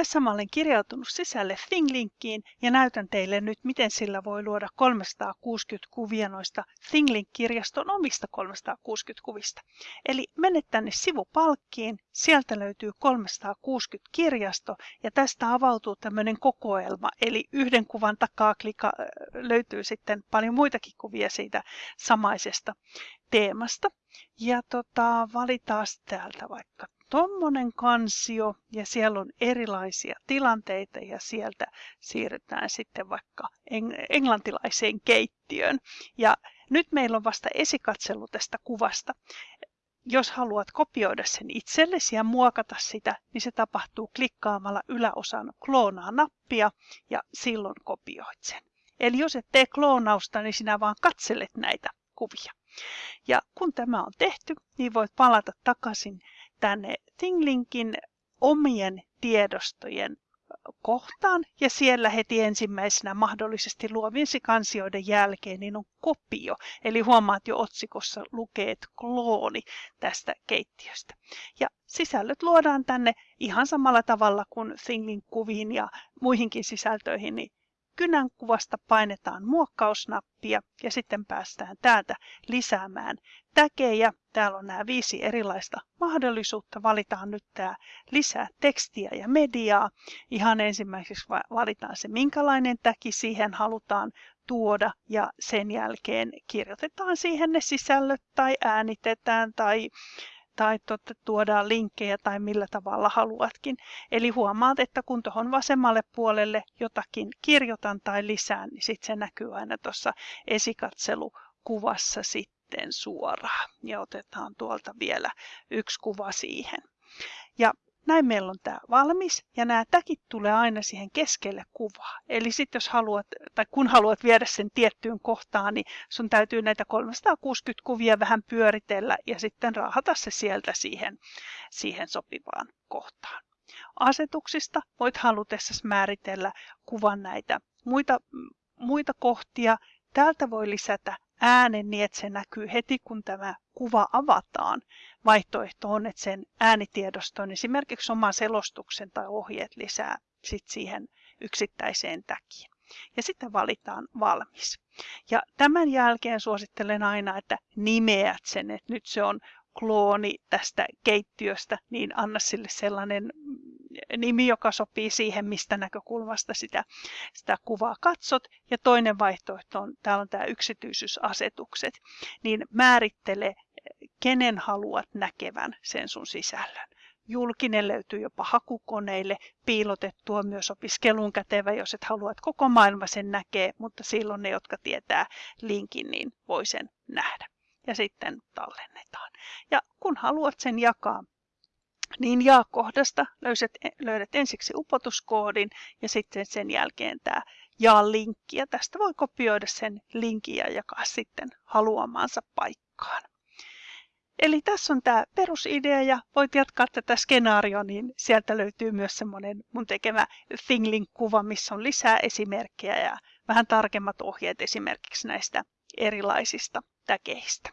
Tässä mä olen kirjautunut sisälle ThingLinkiin ja näytän teille nyt, miten sillä voi luoda 360 kuvia noista ThingLink-kirjaston omista 360 kuvista. Eli menet tänne sivupalkkiin, sieltä löytyy 360 kirjasto ja tästä avautuu tämmöinen kokoelma, eli yhden kuvan takaa klika, löytyy sitten paljon muitakin kuvia siitä samaisesta teemasta. Ja tota, valitaan täältä vaikka tommonen kansio ja siellä on erilaisia tilanteita ja sieltä siirrytään sitten vaikka englantilaiseen keittiöön. Ja nyt meillä on vasta esikatselu tästä kuvasta. Jos haluat kopioida sen itsellesi ja muokata sitä, niin se tapahtuu klikkaamalla yläosan kloonaa nappia ja silloin kopioit sen. Eli jos et tee kloonausta, niin sinä vaan katselet näitä kuvia. Ja kun tämä on tehty, niin voit palata takaisin tänne ThingLinkin omien tiedostojen kohtaan ja siellä heti ensimmäisenä mahdollisesti luovinsi kansioiden jälkeen niin on kopio. Eli huomaat jo otsikossa lukeet klooni tästä keittiöstä. Ja sisällöt luodaan tänne ihan samalla tavalla kuin ThingLink kuviin ja muihinkin sisältöihin, niin kynän kuvasta painetaan muokkausnappia ja sitten päästään täältä lisäämään täkejä. Täällä on nämä viisi erilaista mahdollisuutta. Valitaan nyt tämä lisää tekstiä ja mediaa. Ihan ensimmäiseksi valitaan se, minkälainen täki siihen halutaan tuoda ja sen jälkeen kirjoitetaan siihen ne sisällöt tai äänitetään tai tai tuodaan linkkejä tai millä tavalla haluatkin. Eli huomaat, että kun tuohon vasemmalle puolelle jotakin kirjoitan tai lisään, niin sitten se näkyy aina tuossa esikatselukuvassa sitten suoraan. Ja otetaan tuolta vielä yksi kuva siihen. Ja näin meillä on tämä valmis ja nämä täkit tulee aina siihen keskelle kuvaa. Eli sitten jos haluat, tai kun haluat viedä sen tiettyyn kohtaan, niin sun täytyy näitä 360 kuvia vähän pyöritellä ja sitten raahata se sieltä siihen, siihen sopivaan kohtaan. Asetuksista voit halutessasi määritellä kuvan näitä muita, muita kohtia. Täältä voi lisätä äänen niin, että se näkyy heti, kun tämä kuva avataan. Vaihtoehto on, että sen äänitiedoston esimerkiksi oman selostuksen tai ohjeet lisää sit siihen yksittäiseen täkiin. Ja sitten valitaan valmis. Ja tämän jälkeen suosittelen aina, että nimeät sen, että nyt se on klooni tästä keittiöstä, niin anna sille sellainen nimi, joka sopii siihen, mistä näkökulmasta sitä, sitä kuvaa katsot. Ja toinen vaihtoehto on, täällä on tämä yksityisyysasetukset, niin määrittele, kenen haluat näkevän sen sun sisällön. Julkinen löytyy jopa hakukoneille, piilotettua myös opiskeluun kätevä, jos et halua, että koko maailma sen näkee, mutta silloin ne, jotka tietää linkin, niin voi sen nähdä. Ja sitten tallennetaan. Ja kun haluat sen jakaa niin jaa-kohdasta löydät, löydät ensiksi upotuskoodin ja sitten sen jälkeen tämä jaa-linkki. Ja tästä voi kopioida sen linkin ja jakaa sitten haluamaansa paikkaan. Eli tässä on tämä perusidea ja voit jatkaa tätä skenaarioa, niin sieltä löytyy myös semmoinen mun tekemä ThingLink-kuva, missä on lisää esimerkkejä ja vähän tarkemmat ohjeet esimerkiksi näistä erilaisista täkeistä.